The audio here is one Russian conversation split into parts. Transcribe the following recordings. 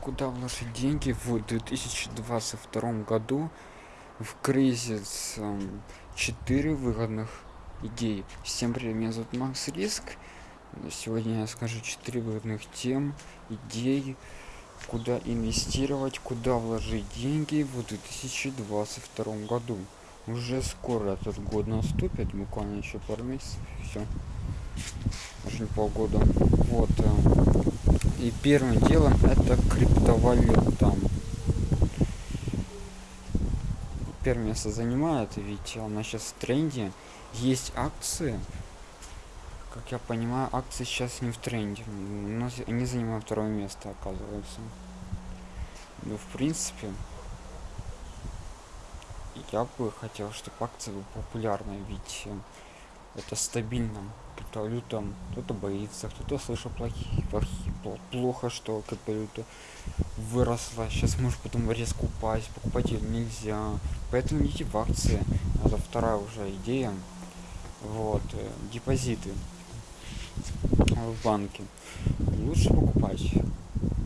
Куда вложить деньги в 2022 году в кризис 4 выгодных идей. Всем привет, меня зовут Макс Риск. Сегодня я скажу 4 выгодных тем, идей, куда инвестировать, куда вложить деньги в 2022 году. Уже скоро этот год наступит, буквально еще пару месяцев, все. Даже не полгода. Вот. И первым делом это криптовалюта. Первое место занимает, ведь она сейчас в тренде. Есть акции. Как я понимаю, акции сейчас не в тренде. Но они занимают второе место, оказывается. Ну, в принципе, я бы хотел, чтобы акции были популярны, ведь э, это стабильно криптовалюта кто-то боится кто-то слышал плохие, плохо что криптовалюта выросла. Сейчас может потом резко упасть покупать ее нельзя. Поэтому идите в акции. Это вторая уже идея. Вот э, депозиты в банке. Лучше покупать.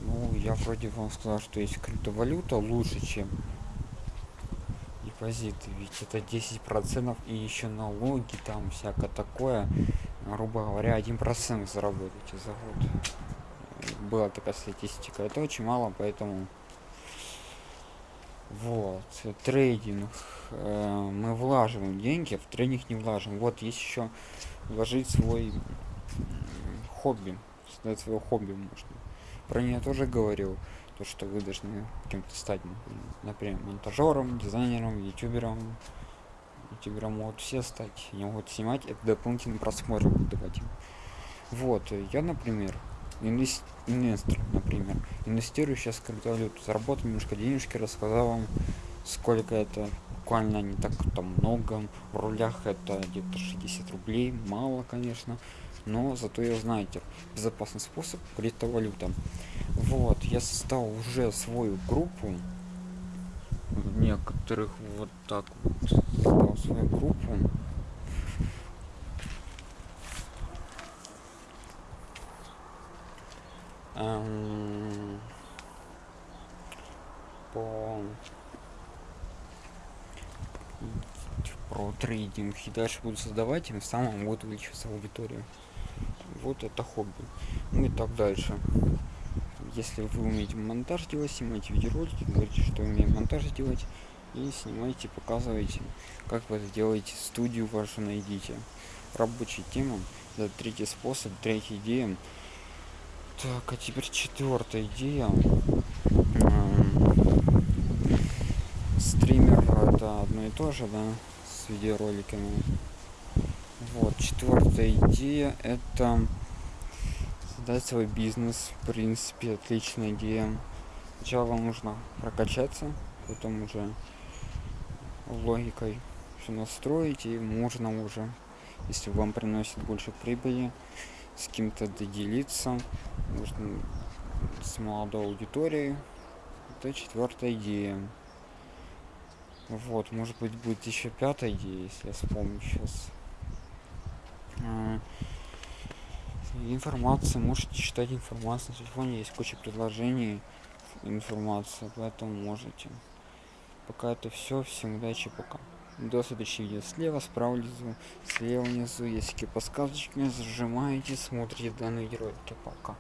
Ну я вроде вам сказал что есть криптовалюта лучше чем депозиты ведь это 10 процентов и еще налоги там всякое такое. Грубо говоря один процент заработаете за год. Была такая статистика. Это очень мало поэтому вот трейдинг э, мы влаживаем деньги в трейдинг не влажим. Вот есть еще вложить свой хобби создать свое хобби можно. Про нее тоже говорил то что вы должны кем-то стать например монтажером дизайнером ютубером ютубером. Могут все стать они могут снимать это дополнительный просмотр. Давать вот я например инвест... инвестор например. Инвестирую сейчас в криптовалюту заработал немножко денежки рассказал вам сколько это. Буквально не так там много в рулях это где-то 60 рублей мало конечно. Но зато я знаете безопасный способ криптовалюта вот я создал уже свою группу. Некоторых вот так вот. Создал свою группу. Эм, по про трейдинг. И дальше буду создавать тем самым будет увеличиваться аудитория. Вот это хобби. Ну и так дальше если вы умеете монтаж делать снимаете видеоролики говорите что умеем монтаж делать и снимайте показывайте как вы это делаете студию вашу найдите. Рабочая тема это третий способ третья идея. Так а теперь четвертая идея. Стример это одно и то же да с видеороликами. Вот четвертая идея это создать свой бизнес в принципе отличная идея. Сначала вам нужно прокачаться потом уже логикой все настроить и можно уже если вам приносит больше прибыли с кем-то доделиться можно с молодой аудиторией. Это четвертая идея. Вот может быть будет еще пятая идея если я вспомню сейчас а, информация можете читать информацию. На телефоне есть куча предложений информация поэтому можете. Пока это все всем удачи пока. До следующего видео. Слева справа внизу слева внизу есть какие подсказочки. Зажимаете смотрите данные видеоролики пока